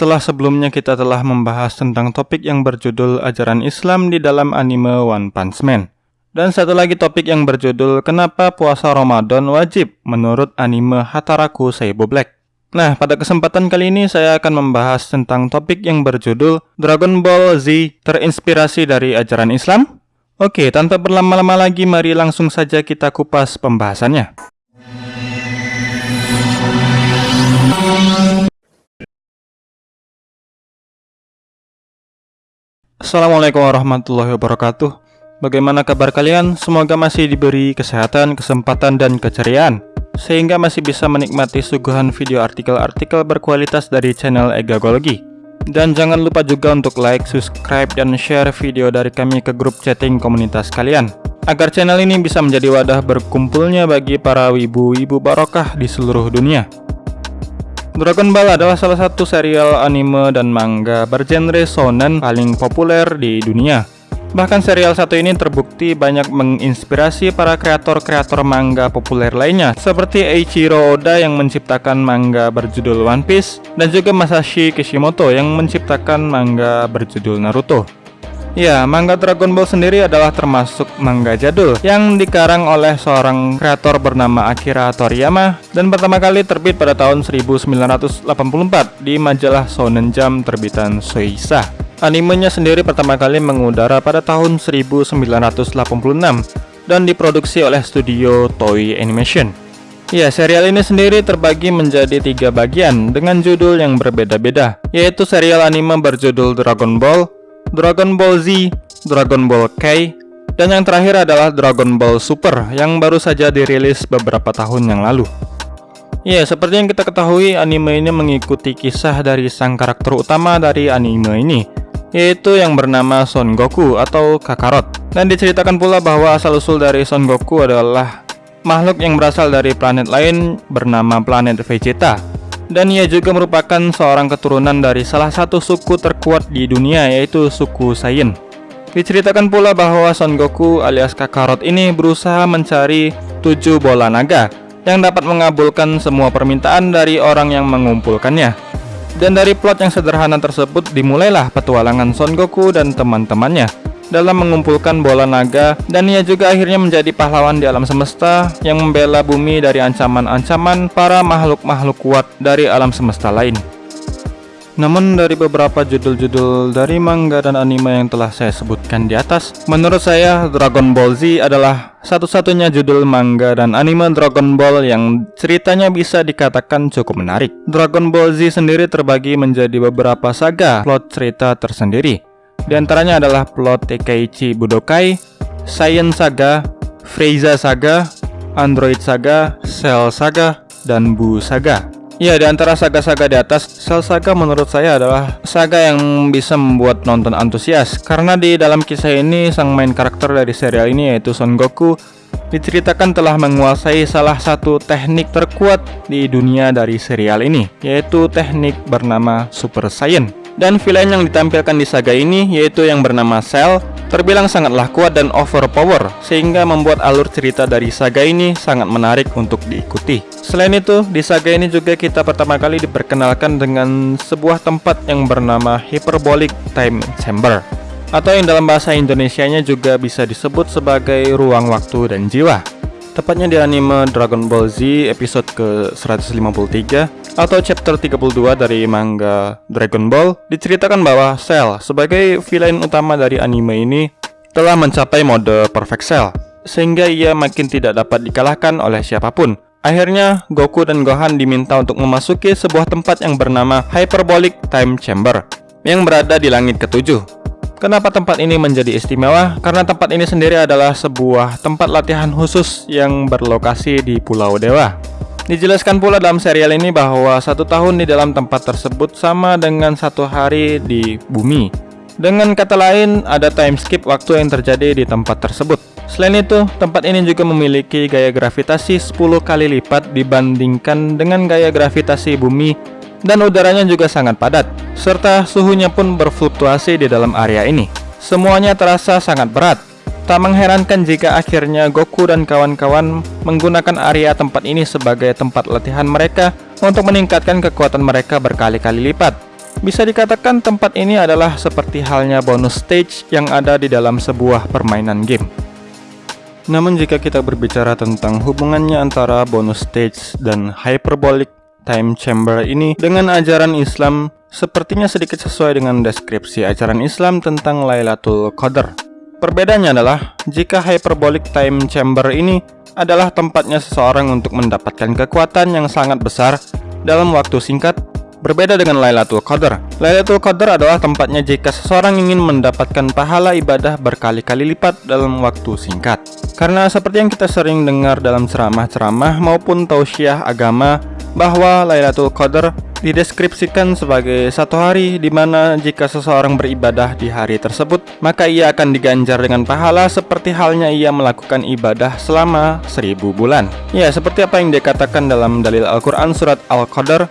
setelah sebelumnya kita telah membahas tentang topik yang berjudul ajaran Islam di dalam anime One Punch Man. Dan satu lagi topik yang berjudul Kenapa puasa Ramadan wajib menurut anime Hataraku Seibo Black. Nah, pada kesempatan kali ini saya akan membahas tentang topik yang berjudul Dragon Ball Z terinspirasi dari ajaran Islam. Oke, tanpa berlama-lama lagi mari langsung saja kita kupas pembahasannya. Assalamualaikum warahmatullahi wabarakatuh. Bagaimana kabar kalian? Semoga masih diberi kesehatan, kesempatan, dan keceriaan Sehingga masih bisa menikmati suguhan video artikel-artikel berkualitas dari channel Egagologi Dan jangan lupa juga untuk like, subscribe, dan share video dari kami ke grup chatting komunitas kalian Agar channel ini bisa menjadi wadah berkumpulnya bagi para wibu-wibu barokah di seluruh dunia Dragon Ball adalah salah satu serial anime dan manga bergenre shonen paling populer di dunia. Bahkan serial satu ini terbukti banyak menginspirasi para kreator-kreator manga populer lainnya seperti Eiichiro Oda yang menciptakan manga berjudul One Piece dan juga Masashi Kishimoto yang menciptakan manga berjudul Naruto. Ya, manga Dragon Ball sendiri adalah termasuk manga jadul yang dikarang oleh seorang kreator bernama Akira Toriyama dan pertama kali terbit pada tahun 1984 di majalah Shonen Jump terbitan Shueisha. Animenya sendiri pertama kali mengudara pada tahun 1986 dan diproduksi oleh studio Toei Animation. Ya, serial ini sendiri terbagi menjadi tiga bagian dengan judul yang berbeda-beda, yaitu serial anime berjudul Dragon Ball, Dragon Ball Z, Dragon Ball K, dan yang terakhir adalah Dragon Ball Super yang baru saja dirilis beberapa tahun yang lalu. Ya, seperti yang kita ketahui, anime ini mengikuti kisah dari sang karakter utama dari anime ini, yaitu yang bernama Son Goku atau Kakarot. Dan diceritakan pula bahwa asal-usul dari Son Goku adalah makhluk yang berasal dari planet lain bernama planet Vegeta dan ia juga merupakan seorang keturunan dari salah satu suku terkuat di dunia yaitu suku Saiyan. Diceritakan pula bahwa Son Goku alias Kakarot ini berusaha mencari tujuh bola naga yang dapat mengabulkan semua permintaan dari orang yang mengumpulkannya. Dan dari plot yang sederhana tersebut dimulailah petualangan Son Goku dan teman-temannya dalam mengumpulkan bola naga dan ia juga akhirnya menjadi pahlawan di alam semesta yang membela bumi dari ancaman-ancaman para makhluk-makhluk kuat dari alam semesta lain. Namun dari beberapa judul-judul dari manga dan anime yang telah saya sebutkan di atas, menurut saya Dragon Ball Z adalah satu-satunya judul manga dan anime Dragon Ball yang ceritanya bisa dikatakan cukup menarik. Dragon Ball Z sendiri terbagi menjadi beberapa saga plot cerita tersendiri. Di antaranya adalah plot Tekaichi Budokai, Science Saga, Frieza Saga, Android Saga, Cell Saga, dan Bu Saga. Ya, di antara saga-saga di atas, Cell Saga menurut saya adalah saga yang bisa membuat nonton antusias karena di dalam kisah ini sang main karakter dari serial ini yaitu Son Goku diceritakan telah menguasai salah satu teknik terkuat di dunia dari serial ini, yaitu teknik bernama Super Saiyan. Dan villain yang ditampilkan di saga ini yaitu yang bernama Cell terbilang sangatlah kuat dan overpower sehingga membuat alur cerita dari saga ini sangat menarik untuk diikuti. Selain itu, di saga ini juga kita pertama kali diperkenalkan dengan sebuah tempat yang bernama Hyperbolic Time Chamber atau yang dalam bahasa Indonesianya juga bisa disebut sebagai ruang waktu dan jiwa. Tepatnya di anime Dragon Ball Z episode ke-153 atau chapter 32 dari manga Dragon Ball diceritakan bahwa Cell sebagai villain utama dari anime ini telah mencapai mode Perfect Cell sehingga ia makin tidak dapat dikalahkan oleh siapa pun. Akhirnya, Goku dan Gohan diminta untuk memasuki sebuah tempat yang bernama Hyperbolic Time Chamber yang berada di langit ketujuh. Kenapa tempat ini menjadi istimewa? Karena tempat ini sendiri adalah sebuah tempat latihan khusus yang berlokasi di Pulau Dewa. Dijelaskan pula dalam serial ini bahwa satu tahun di dalam tempat tersebut sama dengan satu hari di bumi. Dengan kata lain, ada time skip waktu yang terjadi di tempat tersebut. Selain itu, tempat ini juga memiliki gaya gravitasi 10 kali lipat dibandingkan dengan gaya gravitasi bumi dan udaranya juga sangat padat, serta suhunya pun berfluktuasi di dalam area ini. Semuanya terasa sangat berat, Tak mengherankan jika akhirnya Goku dan kawan-kawan menggunakan area tempat ini sebagai tempat latihan mereka untuk meningkatkan kekuatan mereka berkali-kali lipat. Bisa dikatakan tempat ini adalah seperti halnya bonus stage yang ada di dalam sebuah permainan game. Namun jika kita berbicara tentang hubungannya antara bonus stage dan hyperbolic time chamber ini dengan ajaran Islam, sepertinya sedikit sesuai dengan deskripsi ajaran Islam tentang Lailatul Qadar. Perbedaannya adalah, jika hyperbolic time chamber ini adalah tempatnya seseorang untuk mendapatkan kekuatan yang sangat besar dalam waktu singkat Berbeda dengan Lailatul Qadar. Lailatul Qadar adalah tempatnya jika seseorang ingin mendapatkan pahala ibadah berkali-kali lipat dalam waktu singkat. Karena seperti yang kita sering dengar dalam ceramah-ceramah maupun tausiah agama bahwa Lailatul Qadar dideskripsikan sebagai satu hari di mana jika seseorang beribadah di hari tersebut, maka ia akan diganjar dengan pahala seperti halnya ia melakukan ibadah selama seribu bulan. Ya, seperti apa yang dikatakan dalam dalil Al-Quran surat Al-Qadar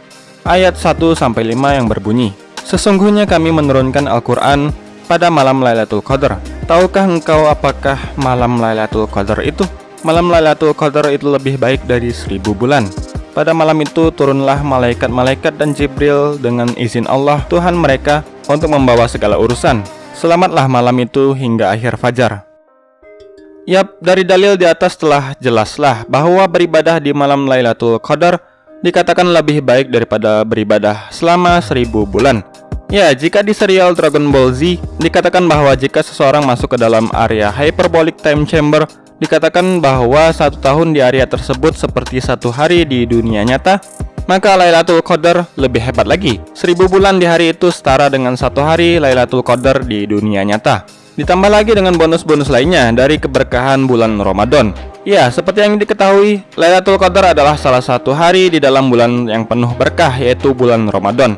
ayat 1-5 yang berbunyi Sesungguhnya kami menurunkan Al-Quran pada malam Lailatul Qadar Tahukah engkau apakah malam Lailatul Qadar itu? Malam Lailatul Qadar itu lebih baik dari seribu bulan Pada malam itu turunlah malaikat-malaikat dan Jibril dengan izin Allah Tuhan mereka untuk membawa segala urusan Selamatlah malam itu hingga akhir fajar Yap, dari dalil di atas telah jelaslah bahwa beribadah di malam Lailatul Qadar dikatakan lebih baik daripada beribadah selama seribu bulan. Ya, jika di serial Dragon Ball Z, dikatakan bahwa jika seseorang masuk ke dalam area Hyperbolic Time Chamber, dikatakan bahwa satu tahun di area tersebut seperti satu hari di dunia nyata, maka Lailatul Qadar lebih hebat lagi. Seribu bulan di hari itu setara dengan satu hari Lailatul Qadar di dunia nyata. Ditambah lagi dengan bonus-bonus lainnya dari keberkahan bulan Ramadan. Ya, seperti yang diketahui, Lailatul Qadar adalah salah satu hari di dalam bulan yang penuh berkah yaitu bulan Ramadan.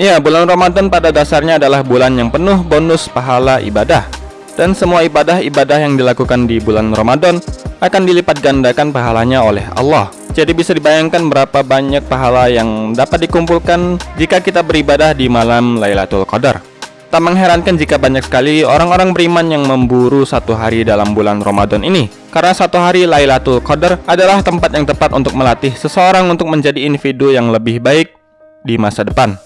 Ya, bulan Ramadan pada dasarnya adalah bulan yang penuh bonus pahala ibadah. Dan semua ibadah-ibadah yang dilakukan di bulan Ramadan akan dilipat gandakan pahalanya oleh Allah. Jadi bisa dibayangkan berapa banyak pahala yang dapat dikumpulkan jika kita beribadah di malam Lailatul Qadar. Tak mengherankan jika banyak sekali orang-orang beriman yang memburu satu hari dalam bulan Ramadan ini Karena satu hari Lailatul Qadar adalah tempat yang tepat untuk melatih seseorang untuk menjadi individu yang lebih baik di masa depan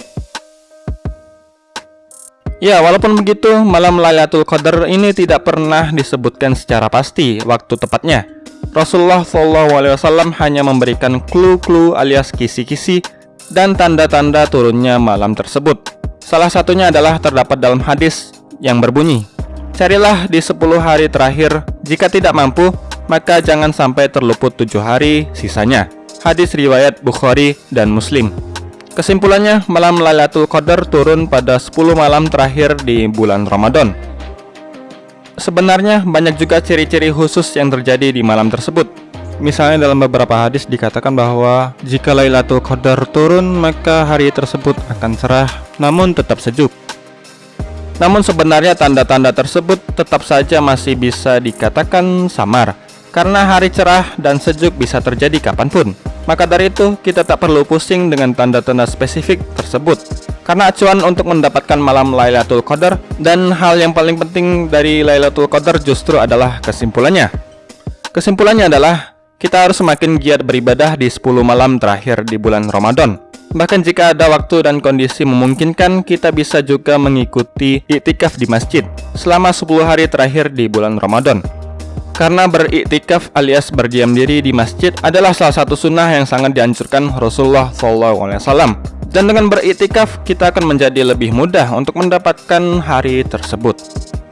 Ya, walaupun begitu, malam Lailatul Qadar ini tidak pernah disebutkan secara pasti waktu tepatnya. Rasulullah SAW hanya memberikan clue-clue alias kisi-kisi dan tanda-tanda turunnya malam tersebut. Salah satunya adalah terdapat dalam hadis yang berbunyi, Carilah di 10 hari terakhir, jika tidak mampu, maka jangan sampai terluput tujuh hari sisanya. Hadis riwayat Bukhari dan Muslim. Kesimpulannya, malam Lailatul Qadar turun pada 10 malam terakhir di bulan Ramadan. Sebenarnya banyak juga ciri-ciri khusus yang terjadi di malam tersebut. Misalnya dalam beberapa hadis dikatakan bahwa jika Lailatul Qadar turun maka hari tersebut akan cerah namun tetap sejuk. Namun sebenarnya tanda-tanda tersebut tetap saja masih bisa dikatakan samar karena hari cerah dan sejuk bisa terjadi kapan pun. Maka dari itu kita tak perlu pusing dengan tanda-tanda spesifik tersebut karena acuan untuk mendapatkan malam Lailatul Qadar dan hal yang paling penting dari Lailatul Qadar justru adalah kesimpulannya. Kesimpulannya adalah kita harus semakin giat beribadah di 10 malam terakhir di bulan Ramadan. Bahkan jika ada waktu dan kondisi memungkinkan, kita bisa juga mengikuti iktikaf di masjid selama 10 hari terakhir di bulan Ramadan. Karena beriktikaf alias berdiam diri di masjid adalah salah satu sunnah yang sangat dianjurkan Rasulullah SAW. Dan dengan beriktikaf, kita akan menjadi lebih mudah untuk mendapatkan hari tersebut.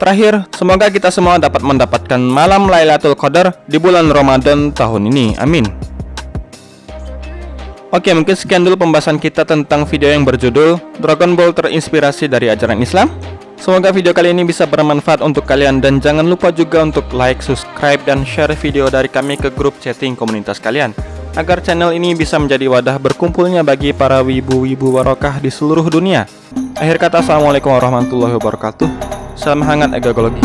Terakhir, semoga kita semua dapat mendapatkan malam Lailatul Qadar di bulan Ramadan tahun ini. Amin. Oke, mungkin sekian dulu pembahasan kita tentang video yang berjudul Dragon Ball terinspirasi dari ajaran Islam. Semoga video kali ini bisa bermanfaat untuk kalian dan jangan lupa juga untuk like, subscribe, dan share video dari kami ke grup chatting komunitas kalian agar channel ini bisa menjadi wadah berkumpulnya bagi para wibu-wibu barokah di seluruh dunia. Akhir kata, Assalamualaikum warahmatullahi wabarakatuh. Salam hangat egologi.